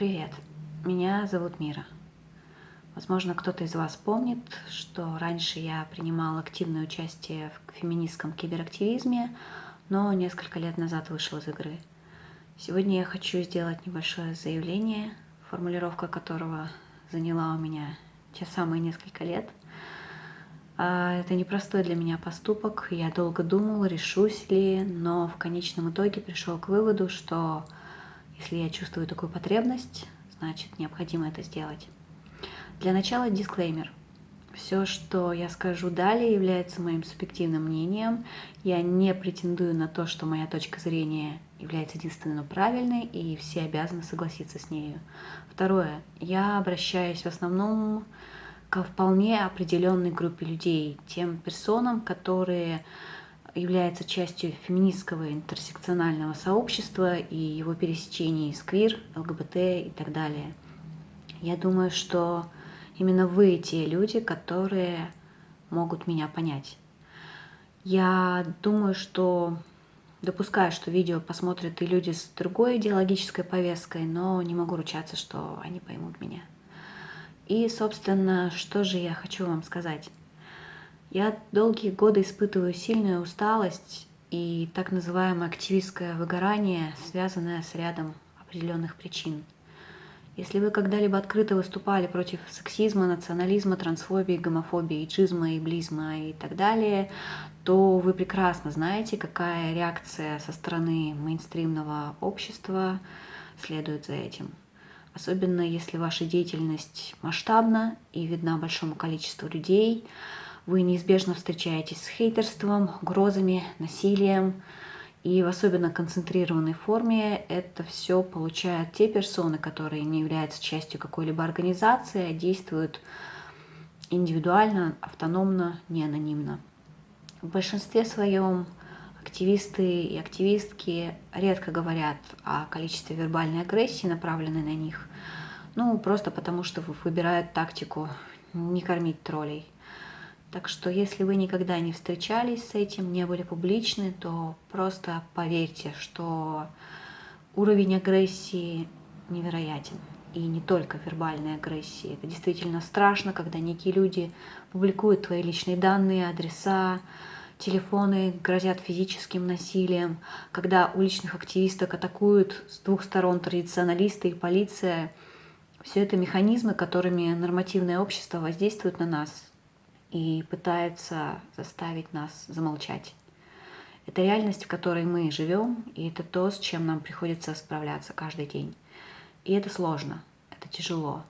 Привет, меня зовут Мира. Возможно, кто-то из вас помнит, что раньше я принимала активное участие в феминистском киберактивизме, но несколько лет назад вышла из игры. Сегодня я хочу сделать небольшое заявление, формулировка которого заняла у меня те самые несколько лет. А, это непростой для меня поступок, я долго думала, решусь ли, но в конечном итоге пришел к выводу, что если я чувствую такую потребность, значит необходимо это сделать. Для начала дисклеймер. Все, что я скажу далее, является моим субъективным мнением. Я не претендую на то, что моя точка зрения является единственно правильной, и все обязаны согласиться с нею. Второе. Я обращаюсь в основном к вполне определенной группе людей, тем персонам, которые является частью феминистского интерсекционального сообщества и его пересечений с квир, ЛГБТ и так далее. Я думаю, что именно вы те люди, которые могут меня понять. Я думаю, что допускаю, что видео посмотрят и люди с другой идеологической повесткой, но не могу ручаться, что они поймут меня. И, собственно, что же я хочу вам сказать. Я долгие годы испытываю сильную усталость и так называемое активистское выгорание, связанное с рядом определенных причин. Если вы когда-либо открыто выступали против сексизма, национализма, трансфобии, гомофобии, иджизма, иблизма и так далее, то вы прекрасно знаете, какая реакция со стороны мейнстримного общества следует за этим. Особенно если ваша деятельность масштабна и видна большому количеству людей, вы неизбежно встречаетесь с хейтерством, угрозами, насилием. И в особенно концентрированной форме это все получают те персоны, которые не являются частью какой-либо организации, а действуют индивидуально, автономно, не анонимно. В большинстве своем активисты и активистки редко говорят о количестве вербальной агрессии, направленной на них. Ну, просто потому что выбирают тактику не кормить троллей. Так что если вы никогда не встречались с этим, не были публичны, то просто поверьте, что уровень агрессии невероятен. И не только вербальной агрессии. Это действительно страшно, когда некие люди публикуют твои личные данные, адреса, телефоны, грозят физическим насилием, когда уличных активисток атакуют с двух сторон традиционалисты и полиция. Все это механизмы, которыми нормативное общество воздействует на нас, и пытается заставить нас замолчать. Это реальность, в которой мы живем, и это то, с чем нам приходится справляться каждый день. И это сложно, это тяжело.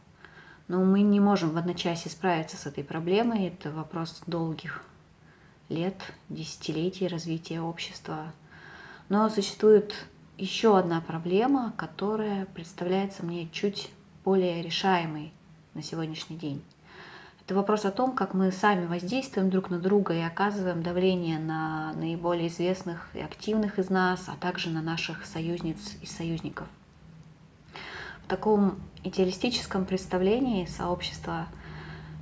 Но мы не можем в одночасье справиться с этой проблемой. Это вопрос долгих лет, десятилетий развития общества. Но существует еще одна проблема, которая представляется мне чуть более решаемой на сегодняшний день. Это вопрос о том, как мы сами воздействуем друг на друга и оказываем давление на наиболее известных и активных из нас, а также на наших союзниц и союзников. В таком идеалистическом представлении сообщества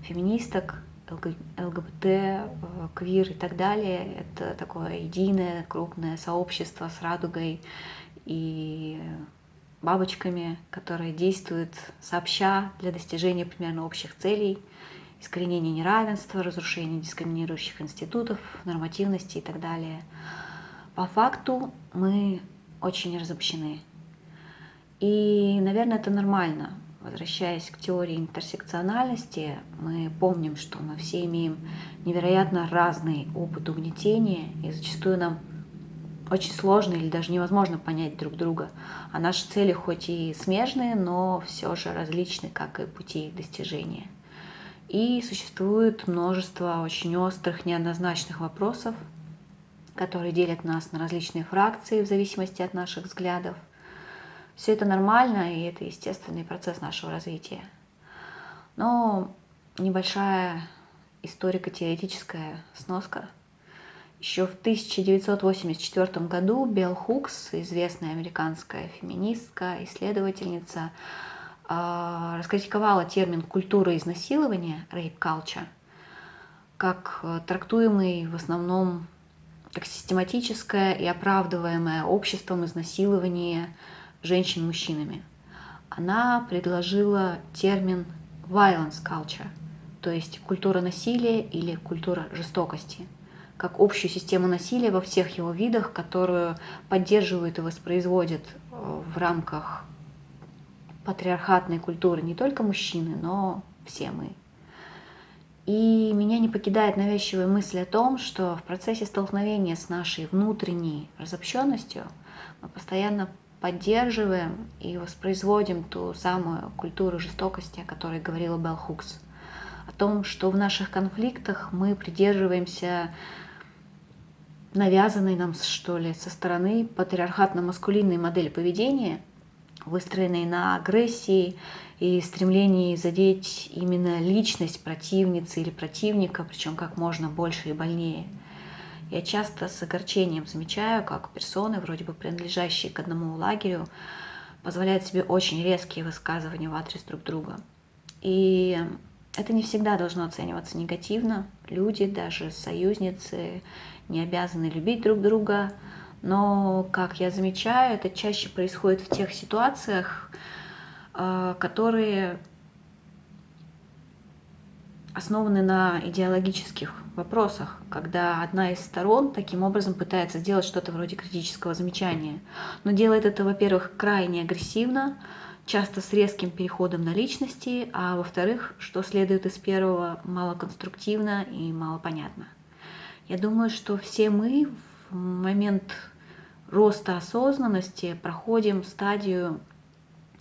феминисток, ЛГБТ, квир и так далее, это такое единое крупное сообщество с радугой и бабочками, которые действуют сообща для достижения примерно общих целей – искоренение неравенства, разрушение дискриминирующих институтов, нормативности и так далее. По факту мы очень разобщены. И, наверное, это нормально. Возвращаясь к теории интерсекциональности, мы помним, что мы все имеем невероятно разный опыт угнетения, и зачастую нам очень сложно или даже невозможно понять друг друга. А наши цели хоть и смежные, но все же различны, как и пути их достижения. И существует множество очень острых, неоднозначных вопросов, которые делят нас на различные фракции в зависимости от наших взглядов. Все это нормально, и это естественный процесс нашего развития. Но небольшая историко-теоретическая сноска. Еще в 1984 году Белл Хукс, известная американская феминистка, исследовательница, раскритиковала термин «культура изнасилования» rape culture как э, трактуемый в основном как систематическое и оправдываемое обществом изнасилование женщин мужчинами. она предложила термин violence culture, то есть культура насилия или культура жестокости, как общую систему насилия во всех его видах, которую поддерживают и воспроизводят э, в рамках патриархатной культуры не только мужчины, но все мы. И меня не покидает навязчивая мысль о том, что в процессе столкновения с нашей внутренней разобщенностью мы постоянно поддерживаем и воспроизводим ту самую культуру жестокости, о которой говорила Белл Хукс. О том, что в наших конфликтах мы придерживаемся навязанной нам, что ли, со стороны патриархатно-маскулинной модели поведения, выстроенной на агрессии и стремлении задеть именно личность противницы или противника, причем как можно больше и больнее. Я часто с огорчением замечаю, как персоны, вроде бы принадлежащие к одному лагерю, позволяют себе очень резкие высказывания в адрес друг друга. И это не всегда должно оцениваться негативно. Люди, даже союзницы, не обязаны любить друг друга. Но, как я замечаю, это чаще происходит в тех ситуациях, э, которые основаны на идеологических вопросах, когда одна из сторон таким образом пытается сделать что-то вроде критического замечания. Но делает это, во-первых, крайне агрессивно, часто с резким переходом на личности, а во-вторых, что следует из первого, малоконструктивно и малопонятно. Я думаю, что все мы момент роста осознанности проходим стадию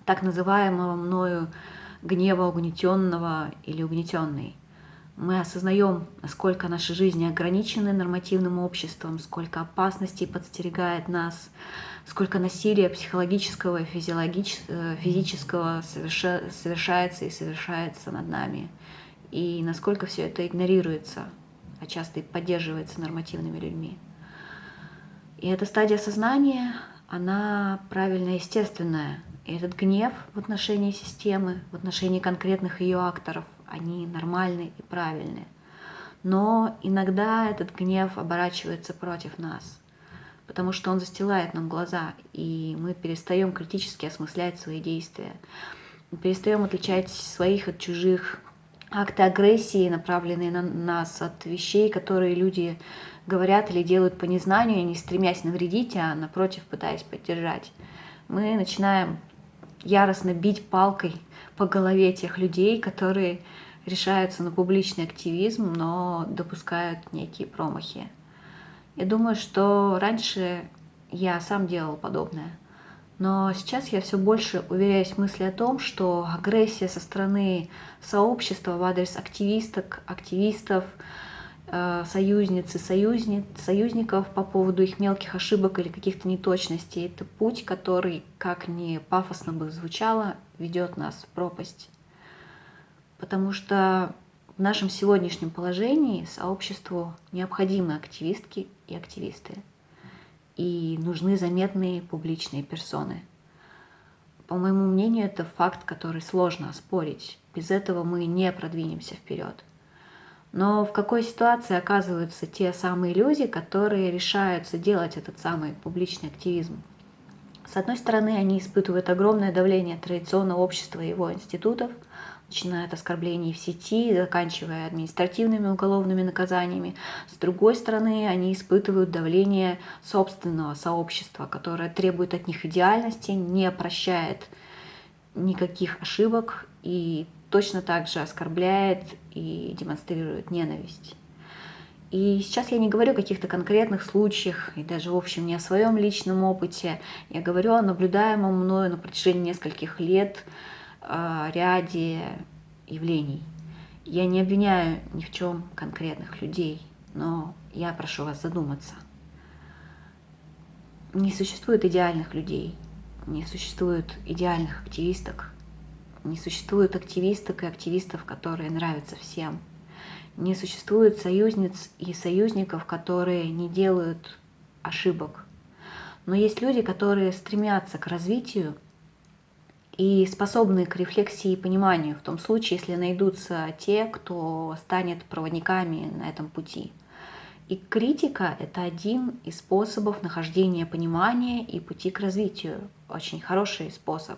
так называемого мною гнева угнетенного или угнетенной мы осознаем, насколько наши жизни ограничены нормативным обществом, сколько опасностей подстерегает нас, сколько насилия психологического и э, физического совершается и совершается над нами, и насколько все это игнорируется, а часто и поддерживается нормативными людьми. И эта стадия сознания, она правильно естественная. И этот гнев в отношении системы, в отношении конкретных ее акторов, они нормальны и правильны. Но иногда этот гнев оборачивается против нас, потому что он застилает нам глаза, и мы перестаем критически осмыслять свои действия. Мы перестаем отличать своих от чужих акты агрессии, направленные на нас, от вещей, которые люди говорят или делают по незнанию, не стремясь навредить, а напротив пытаясь поддержать. Мы начинаем яростно бить палкой по голове тех людей, которые решаются на публичный активизм, но допускают некие промахи. Я думаю, что раньше я сам делал подобное. Но сейчас я все больше уверяюсь в мысли о том, что агрессия со стороны сообщества в адрес активисток, активистов, э, союзниц и союзниц, союзников по поводу их мелких ошибок или каких-то неточностей. Это путь, который, как ни пафосно бы звучало, ведет нас в пропасть. Потому что в нашем сегодняшнем положении сообществу необходимы активистки и активисты. И нужны заметные публичные персоны. По моему мнению, это факт, который сложно оспорить. Без этого мы не продвинемся вперед. Но в какой ситуации оказываются те самые люди, которые решаются делать этот самый публичный активизм? С одной стороны, они испытывают огромное давление традиционного общества и его институтов – начиная от оскорблений в сети, заканчивая административными уголовными наказаниями. С другой стороны, они испытывают давление собственного сообщества, которое требует от них идеальности, не прощает никаких ошибок и точно так же оскорбляет и демонстрирует ненависть. И сейчас я не говорю о каких-то конкретных случаях, и даже, в общем, не о своем личном опыте. Я говорю о наблюдаемом мною на протяжении нескольких лет ряде явлений. Я не обвиняю ни в чем конкретных людей, но я прошу вас задуматься. Не существует идеальных людей, не существует идеальных активисток, не существует активисток и активистов, которые нравятся всем. Не существует союзниц и союзников, которые не делают ошибок. Но есть люди, которые стремятся к развитию и способны к рефлексии и пониманию в том случае, если найдутся те, кто станет проводниками на этом пути. И критика – это один из способов нахождения понимания и пути к развитию. Очень хороший способ.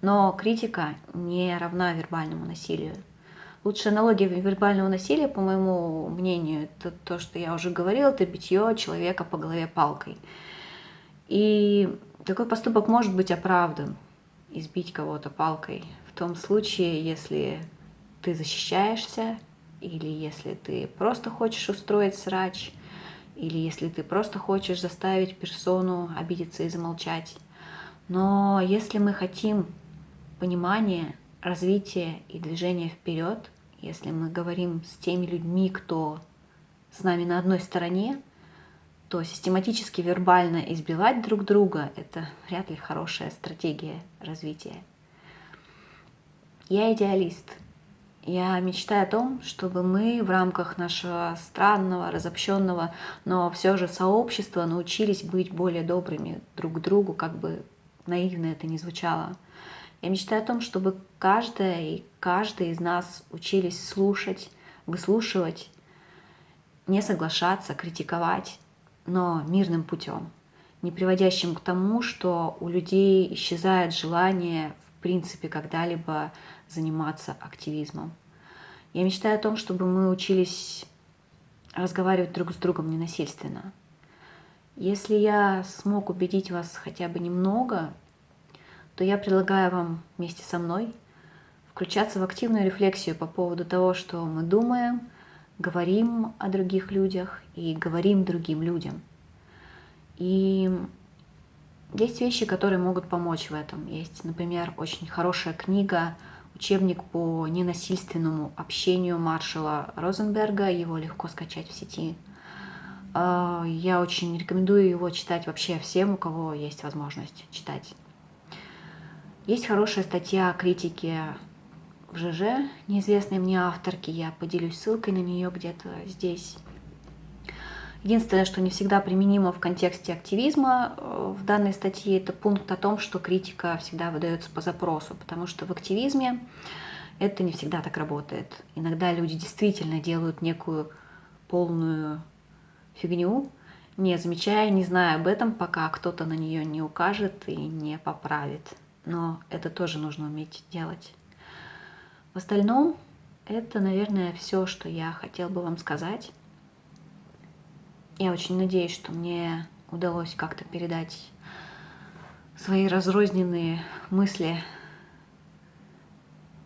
Но критика не равна вербальному насилию. Лучшая аналогия вербального насилия, по моему мнению, это то, что я уже говорила, это битье человека по голове палкой. И такой поступок может быть оправдан, избить кого-то палкой, в том случае, если ты защищаешься, или если ты просто хочешь устроить срач, или если ты просто хочешь заставить персону обидеться и замолчать. Но если мы хотим понимания, развития и движения вперед, если мы говорим с теми людьми, кто с нами на одной стороне, то систематически вербально избивать друг друга – это вряд ли хорошая стратегия развития. Я идеалист. Я мечтаю о том, чтобы мы в рамках нашего странного, разобщенного, но все же сообщества научились быть более добрыми друг к другу, как бы наивно это ни звучало – я мечтаю о том, чтобы каждая и каждый из нас учились слушать, выслушивать, не соглашаться, критиковать, но мирным путем, не приводящим к тому, что у людей исчезает желание в принципе когда-либо заниматься активизмом. Я мечтаю о том, чтобы мы учились разговаривать друг с другом ненасильственно. Если я смог убедить вас хотя бы немного то я предлагаю вам вместе со мной включаться в активную рефлексию по поводу того, что мы думаем, говорим о других людях и говорим другим людям. И есть вещи, которые могут помочь в этом. Есть, например, очень хорошая книга, учебник по ненасильственному общению Маршала Розенберга. Его легко скачать в сети. А, я очень рекомендую его читать вообще всем, у кого есть возможность читать. Есть хорошая статья о критике в ЖЖ, неизвестной мне авторки, я поделюсь ссылкой на нее где-то здесь. Единственное, что не всегда применимо в контексте активизма э, в данной статье, это пункт о том, что критика всегда выдается по запросу, потому что в активизме это не всегда так работает. Иногда люди действительно делают некую полную фигню, не замечая, не зная об этом, пока кто-то на нее не укажет и не поправит но это тоже нужно уметь делать. В остальном, это, наверное, все, что я хотел бы вам сказать. Я очень надеюсь, что мне удалось как-то передать свои разрозненные мысли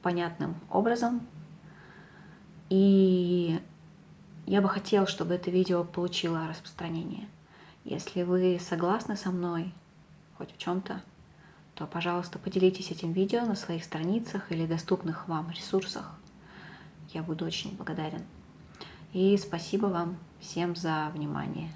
понятным образом. И я бы хотела, чтобы это видео получило распространение. Если вы согласны со мной хоть в чем-то, то, пожалуйста, поделитесь этим видео на своих страницах или доступных вам ресурсах. Я буду очень благодарен. И спасибо вам всем за внимание.